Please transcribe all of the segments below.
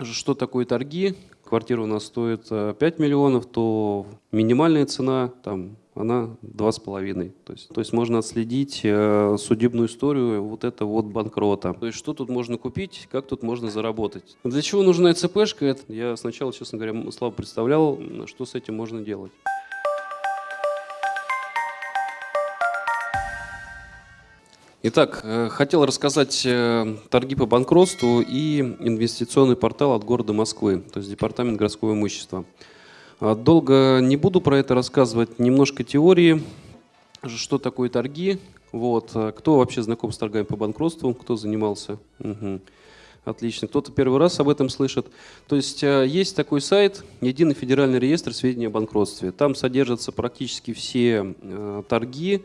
что такое торги. Квартира у нас стоит 5 миллионов, то минимальная цена там она два с половиной. То есть, то есть можно отследить э, судебную историю вот это вот банкрота. То есть что тут можно купить, как тут можно заработать. Для чего нужна ЦПшка? Я сначала, честно говоря, слабо представлял, что с этим можно делать. Итак, э, хотел рассказать э, торги по банкротству и инвестиционный портал от города Москвы, то есть Департамент городского имущества. А, долго не буду про это рассказывать, немножко теории, что такое торги, вот. А, кто вообще знаком с торгами по банкротству, кто занимался? Угу. Отлично. Кто-то первый раз об этом слышит. То есть а, есть такой сайт, Единый федеральный реестр сведений о банкротстве. Там содержатся практически все торги,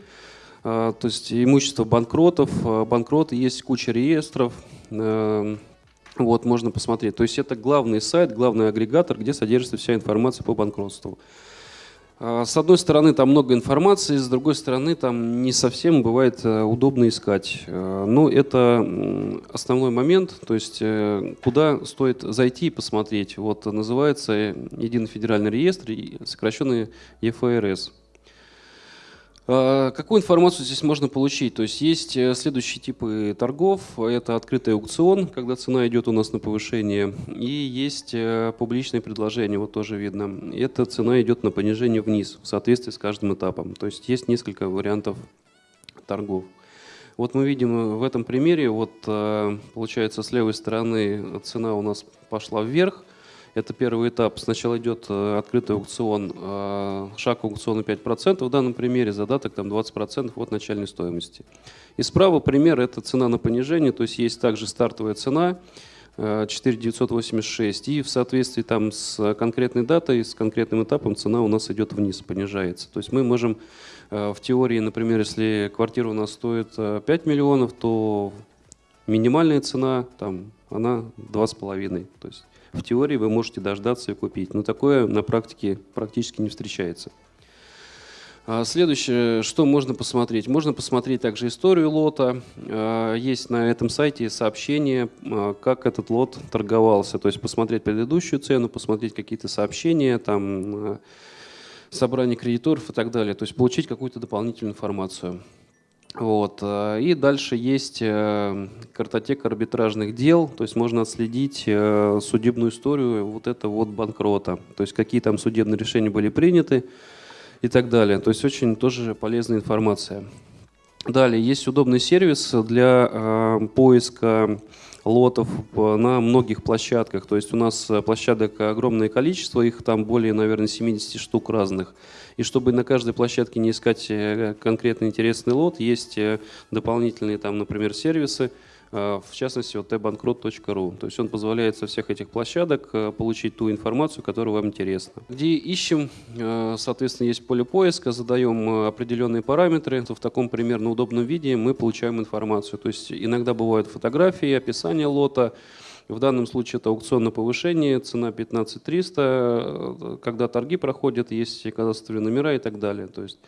то есть имущество банкротов, банкроты, есть куча реестров, вот, можно посмотреть. То есть это главный сайт, главный агрегатор, где содержится вся информация по банкротству. А, с одной стороны, там много информации, с другой стороны, там не совсем бывает удобно искать. Но это основной момент, то есть э, куда стоит зайти и посмотреть. Вот называется Единый федеральный реестр, сокращенный ЕФРС. А, какую информацию здесь можно получить? То есть есть э, следующие типы торгов. Это открытый аукцион, когда цена идет у нас на повышение. И есть э, публичное предложение, вот тоже видно. Эта цена идет на понижение вниз в соответствии с каждым этапом. То есть есть несколько вариантов торгов. Вот мы видим в этом примере, вот э, получается с левой стороны цена у нас пошла вверх, это первый этап. Сначала идет э, открытый аукцион, э, шаг аукциона 5%, в данном примере задаток там 20% от начальной стоимости. И справа пример – это цена на понижение, то есть есть также стартовая цена, 4986, э, и в соответствии там с конкретной датой, с конкретным этапом цена у нас идет вниз, понижается. То есть мы можем в теории, например, если квартира у нас стоит 5 миллионов, то минимальная цена там, она 2,5. То есть в теории вы можете дождаться и купить. Но такое на практике практически не встречается. А следующее, что можно посмотреть? Можно посмотреть также историю лота. А, есть на этом сайте сообщение, а, как этот лот торговался. То есть посмотреть предыдущую цену, посмотреть какие-то сообщения, там, собрание кредиторов и так далее. То есть получить какую-то дополнительную информацию. Вот. Э, и дальше есть э, картотека арбитражных дел, то есть можно отследить э, судебную историю вот этого вот банкрота, то есть какие там судебные решения были приняты и так далее. То есть очень тоже полезная информация. Далее есть удобный сервис для поиска лотов на многих площадках. То есть у нас площадок огромное количество, их там более, наверное, 70 штук разных. И чтобы на каждой площадке не искать э, конкретно интересный лот, есть э, дополнительные там, например, сервисы, э, в частности, вот tbankrot.ru. То есть он позволяет со всех этих площадок получить ту информацию, которая вам интересна. Где ищем, соответственно, есть поле поиска, задаем определенные параметры, то в таком примерно удобном виде мы получаем информацию. То есть иногда бывают фотографии, описание лота, в данном случае это аукцион на повышение, цена 15 300, когда торги проходят, есть кадастровые номера и так далее. То есть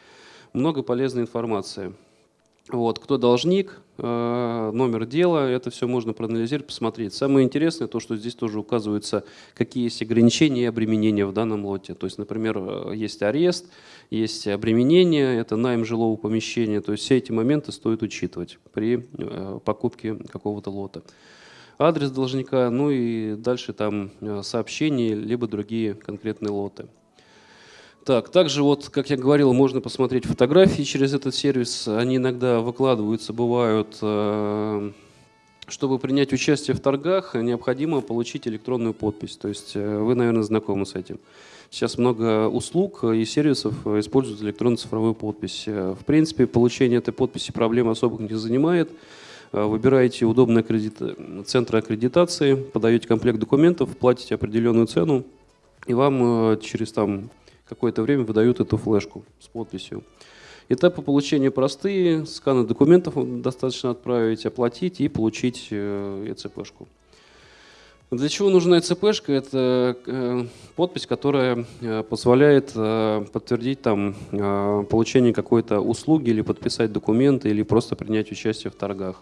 много полезной информации. Вот, кто должник, э, номер дела, это все можно проанализировать, посмотреть. Самое интересное то, что здесь тоже указываются, какие есть ограничения и обременения в данном лоте. То есть, например, э, есть арест, есть обременение, это найм жилого помещения. То есть все эти моменты стоит учитывать при э, покупке какого-то лота адрес должника, ну и дальше там сообщения, либо другие конкретные лоты. Так, также вот, как я говорил, можно посмотреть фотографии через этот сервис. Они иногда выкладываются, бывают. Э, чтобы принять участие в торгах, необходимо получить электронную подпись. То есть э, вы, наверное, знакомы с этим. Сейчас много услуг и сервисов используют электронную цифровую подпись. В принципе, получение этой подписи проблем особых не занимает. Э, выбираете удобный аккредит... центр аккредитации, подаете комплект документов, платите определенную цену, и вам э, через там какое-то время выдают эту флешку с подписью. Этапы получения простые, сканы документов достаточно отправить, оплатить и получить э, ЭЦПшку. Для чего нужна ЭЦПшка? Это подпись, которая позволяет подтвердить там, получение какой-то услуги или подписать документы или просто принять участие в торгах.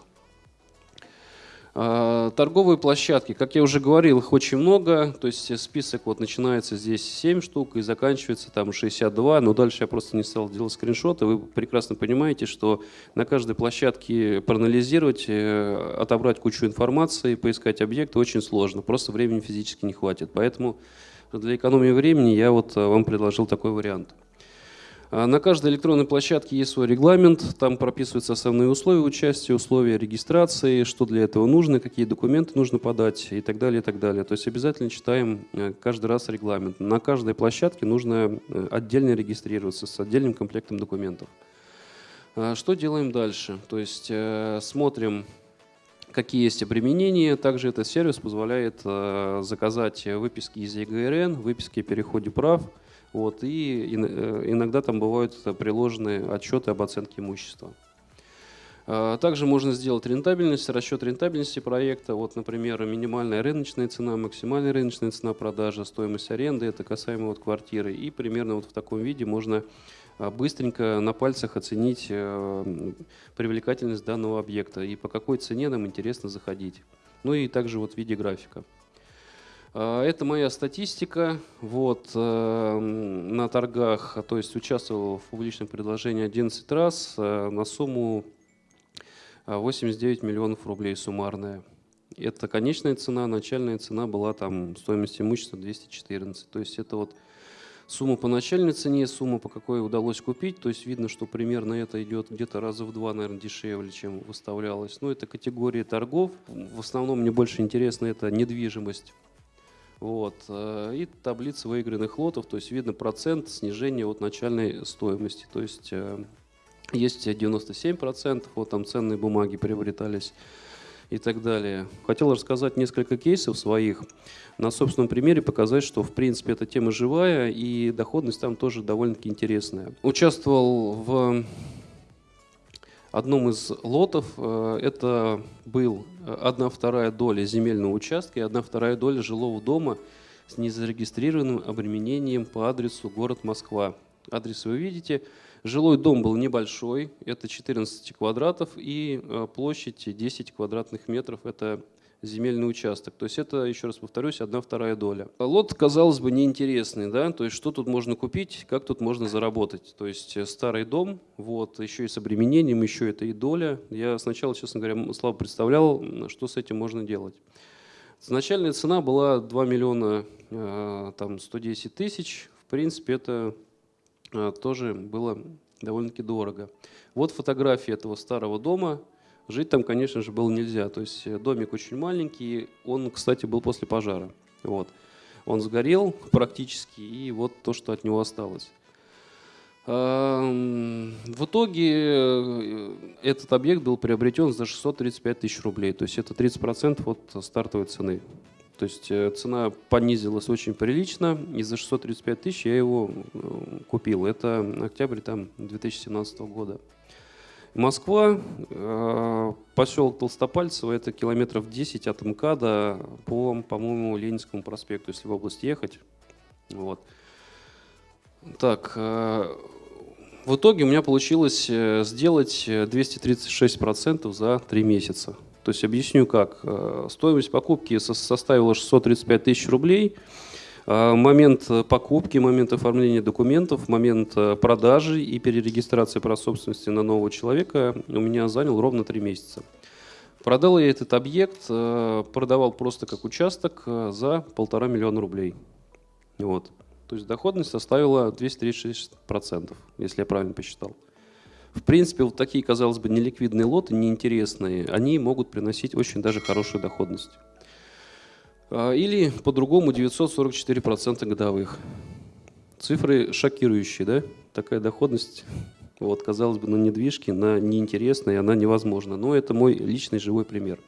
А, торговые площадки, как я уже говорил, их очень много, то есть список вот начинается здесь 7 штук и заканчивается там 62, но дальше я просто не стал делать скриншоты. Вы прекрасно понимаете, что на каждой площадке проанализировать, э, отобрать кучу информации, поискать объекты очень сложно, просто времени физически не хватит. Поэтому для экономии времени я вот э, вам предложил такой вариант. А на каждой электронной площадке есть свой регламент, там прописываются основные условия участия, условия регистрации, что для этого нужно, какие документы нужно подать и так далее, и так далее. То есть обязательно читаем э, каждый раз регламент. На каждой площадке нужно э, отдельно регистрироваться с отдельным комплектом документов. А что делаем дальше? То есть э, смотрим, какие есть обременения. Также этот сервис позволяет заказать выписки из ЕГРН, выписки о переходе прав, вот, и э, иногда там бывают приложены отчеты об оценке имущества. А, также можно сделать рентабельность, расчет рентабельности проекта. Вот, например, минимальная рыночная цена, максимальная рыночная цена продажи, стоимость аренды, это касаемо вот квартиры. И примерно вот в таком виде можно а, быстренько на пальцах оценить э, привлекательность данного объекта и по какой цене нам интересно заходить. Ну и также вот в виде графика. А, это моя статистика. Вот, э, на торгах, то есть участвовал в публичном предложении 11 раз э, на сумму 89 миллионов рублей суммарная. Это конечная цена, начальная цена была там стоимость имущества 214. То есть это вот сумма по начальной цене, сумма по какой удалось купить. То есть видно, что примерно это идет где-то раза в два, наверное, дешевле, чем выставлялось. Но это категория торгов. В основном мне больше интересно это недвижимость вот. Э, и таблица выигранных лотов, то есть видно процент снижения от начальной стоимости. То есть э, есть 97%, вот там ценные бумаги приобретались и так далее. Хотел рассказать несколько кейсов своих, на собственном примере показать, что в принципе эта тема живая и доходность там тоже довольно-таки интересная. Участвовал в одном из лотов э, это был э, одна вторая доля земельного участка и одна вторая доля жилого дома с незарегистрированным обременением по адресу город Москва. Адрес вы видите. Жилой дом был небольшой, это 14 квадратов, и э, площадь 10 квадратных метров, это земельный участок. То есть это, еще раз повторюсь, одна вторая доля. Лот, казалось бы, неинтересный, да, то есть что тут можно купить, как тут можно заработать. То есть э, старый дом, вот, еще и с обременением, еще это и доля. Я сначала, честно говоря, слабо представлял, что с этим можно делать. Начальная цена была 2 миллиона э, там, 110 тысяч. В принципе, это э, тоже было довольно-таки дорого. Вот фотография этого старого дома – Жить там, конечно же, было нельзя. То есть э, домик очень маленький, он, кстати, был после пожара. Вот. Он сгорел практически, и вот то, что от него осталось. В итоге э, этот объект был приобретен за 635 тысяч рублей, то есть это 30% от стартовой цены. То есть э, цена понизилась очень прилично, и за 635 тысяч я его купил. Это октябрь там, 2017 года. Москва, поселок Толстопальцево, это километров 10 от МКАДа по, по-моему, Ленинскому проспекту, если в область ехать. Вот. Так, э, в итоге у меня получилось э, сделать 236% за 3 месяца. То есть объясню как. Стоимость покупки составила 635 тысяч рублей – момент э, покупки, момент оформления документов, момент э, продажи и перерегистрации прав собственности на нового человека у меня занял ровно три месяца. Продал я этот объект, э, продавал просто как участок за полтора миллиона рублей. Вот. То есть доходность составила 236%, если я правильно посчитал. В принципе, вот такие, казалось бы, неликвидные лоты, неинтересные, они могут приносить очень даже хорошую доходность. А, или по-другому 944% годовых. Цифры шокирующие, да? Такая доходность, вот, казалось бы, на недвижке, на неинтересной, она невозможна. Но это мой личный живой пример.